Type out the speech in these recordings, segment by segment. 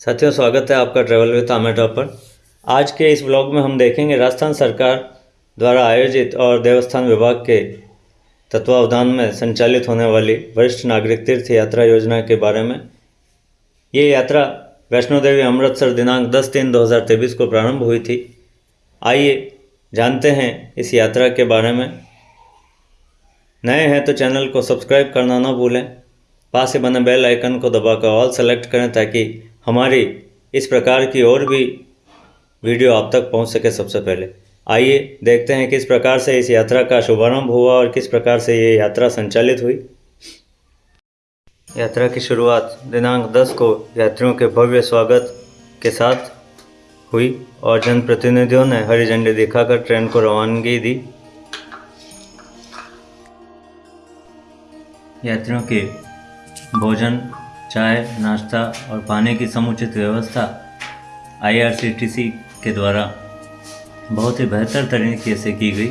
साथियों स्वागत है आपका ट्रैवल विद आमेटा पर। आज के इस ब्लॉग में हम देखेंगे राजस्थान सरकार द्वारा आयोजित और देवस्थान विभाग के तत्वावधान में संचालित होने वाली वरिष्ठ नागरिक तीर्थ यात्रा योजना के बारे में। ये यात्रा वैष्णो देवी अमृतसर दिनांक 10 तीन 2023 को प्रारंभ हुई थी। आइए जानते हैं इस यात्रा के बारे में। नए हैं तो चैनल को सब्सक्राइब करना ना भूलें। पास ही बने बेल आइकन को दबाकर ऑल सेलेक्ट करें ताकि हमारी इस प्रकार की और भी वीडियो आप तक पहुँच सके सबसे पहले। आइए देखते हैं किस प्रकार से इस यात्रा का शुभारंभ हुआ और किस प्रकार से ये यात्रा संचालित हुई। यात्रा की शुरुआत दिनांक 10 को यात्रियों के भव्य स्वागत के साथ हुई और जनप्रतिनिधियों ने हरी झंडी दिखाकर ट्रेन को रवानगी दी। यात्रियों के भोजन चाय, नाश्ता और पानी की समुचित व्यवस्था आईआरसीटीसी के द्वारा बहुत ही बेहतर तरीके से की गई।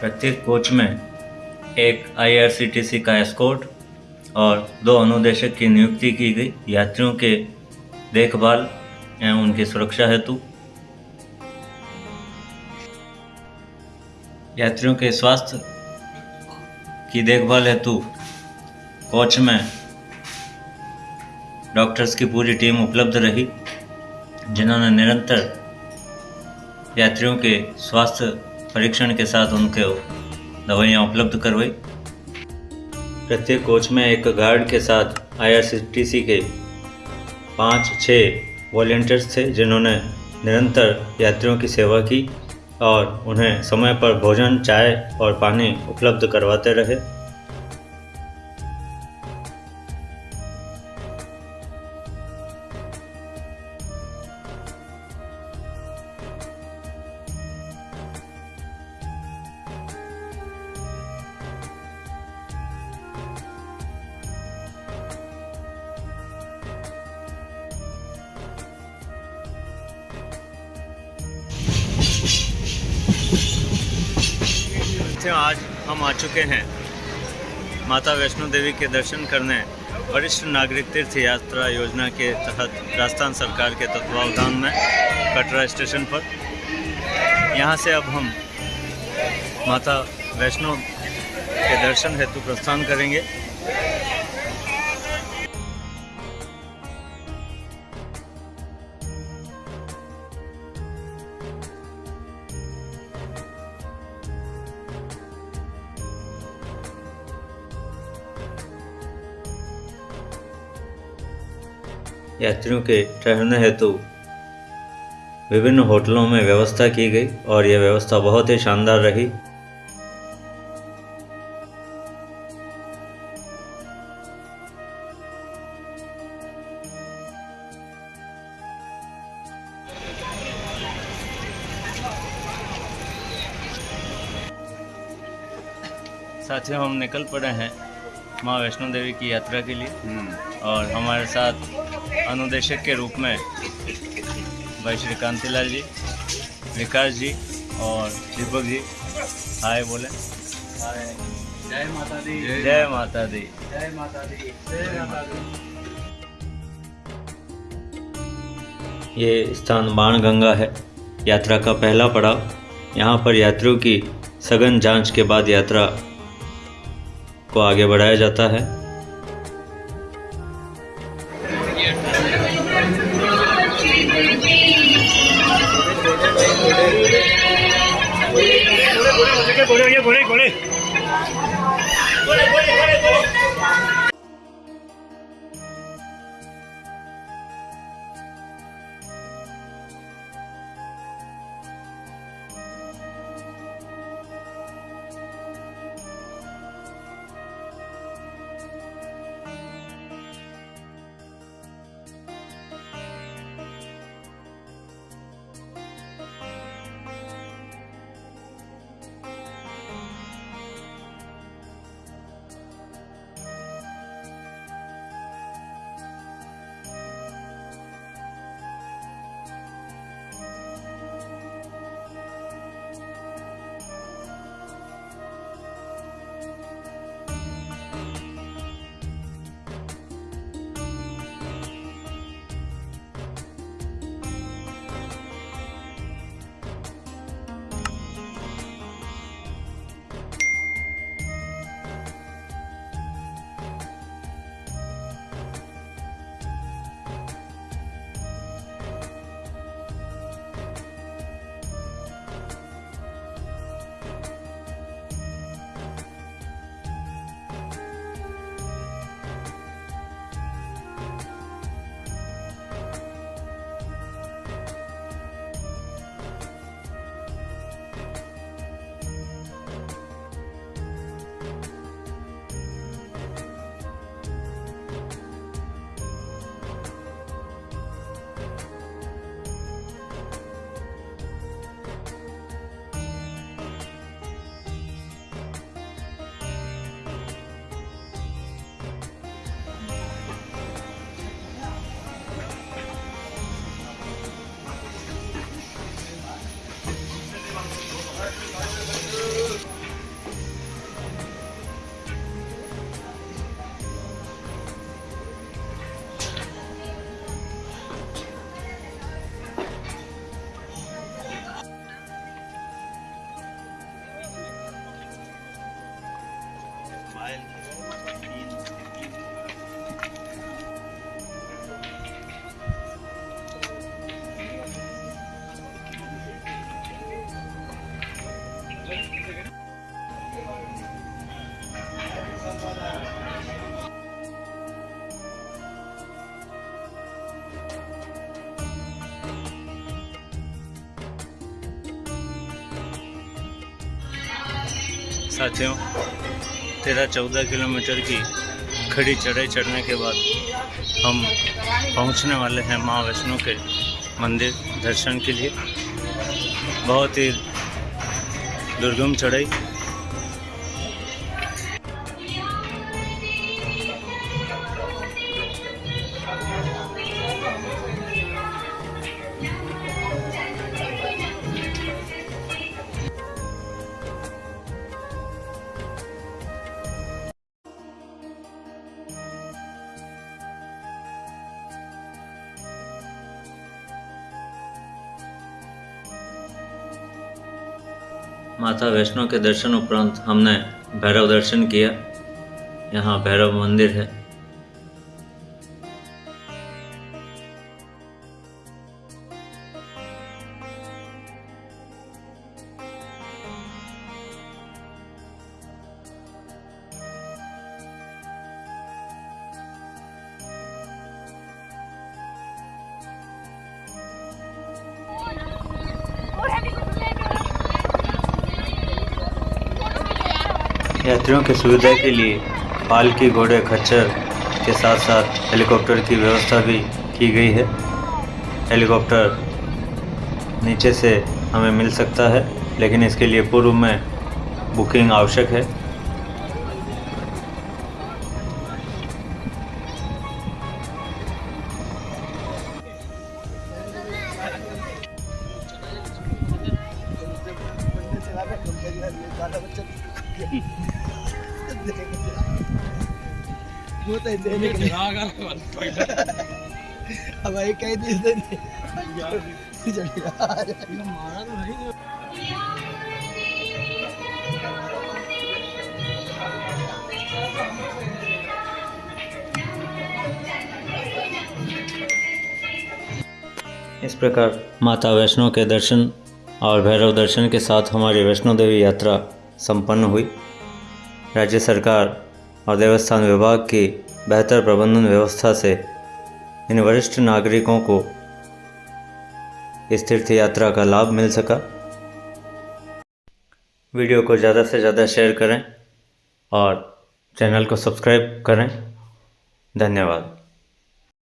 प्रत्येक कोच में एक आईआरसीटीसी का एस्कोर्ट और दो अनुदेशक की नियुक्ति की गई। यात्रियों के देखभाल एवं उनकी सुरक्षा हेतु। यात्रियों के स्वास्थ्य की देखभाल हेतु कोच में डॉक्टर्स की पूरी टीम उपलब्ध रही, जिन्होंने निरंतर यात्रियों के स्वास्थ्य परीक्षण के साथ उनके दवाइयाँ उपलब्ध करवाई। प्रत्येक कोच में एक गार्ड के साथ आईआरसीटीसी के पाँच छः वॉल्टियर्स थे, जिन्होंने निरंतर यात्रियों की सेवा की और उन्हें समय पर भोजन, चाय और पानी उपलब्ध करवाते रहे। आज हम आ चुके हैं। माता वैष्णो देवी के दर्शन करने वरिष्ठ नागरिक तीर्थ यात्रा योजना के तहत राजस्थान सरकार के तत्वावधान में कटरा स्टेशन पर। यहाँ से अब हम माता वैष्णो के दर्शन हेतु प्रस्थान करेंगे। यात्रियों के ठहरने हेतु विभिन्न होटलों में व्यवस्था की गई और यह व्यवस्था बहुत ही शानदार रही। साथियों हम निकल पड़े हैं माँ वैष्णो देवी की यात्रा के लिए और हमारे साथ अनुदेशक के रूप में भाई श्री कांतिलाल जी विकास जी और दीपक जी। हाय बोले। जय माता दी जय माता दी जय माता दी जय माता दी ये स्थान बाणगंगा है। यात्रा का पहला पड़ाव। यहाँ पर यात्रियों की सघन जाँच के बाद यात्रा को आगे बढ़ाया जाता है। corre, corre! ¡Corre, corre, corre, corre! साथियों, तेरह चौदह किलोमीटर की खड़ी चढ़ाई चढ़ने के बाद हम पहुँचने वाले हैं माँ वैष्णो के मंदिर दर्शन के लिए। बहुत ही दुर्गम चढ़ाई माता वैष्णो के दर्शन उपरांत हमने भैरव दर्शन किया। यहाँ भैरव मंदिर है। यात्रियों की सुविधा के लिए पाल पालकी घोड़े, खच्चर के साथ साथ हेलीकॉप्टर की व्यवस्था भी की गई है। हेलीकॉप्टर नीचे से हमें मिल सकता है, लेकिन इसके लिए पूर्व में बुकिंग आवश्यक है। दिन से इस प्रकार माता वैष्णो के दर्शन और भैरव दर्शन के साथ हमारी वैष्णो देवी यात्रा संपन्न हुई। राज्य सरकार और देवस्थान विभाग की बेहतर प्रबंधन व्यवस्था से इन वरिष्ठ नागरिकों को इस तीर्थ यात्रा का लाभ मिल सका। वीडियो को ज़्यादा से ज़्यादा शेयर करें और चैनल को सब्सक्राइब करें। धन्यवाद।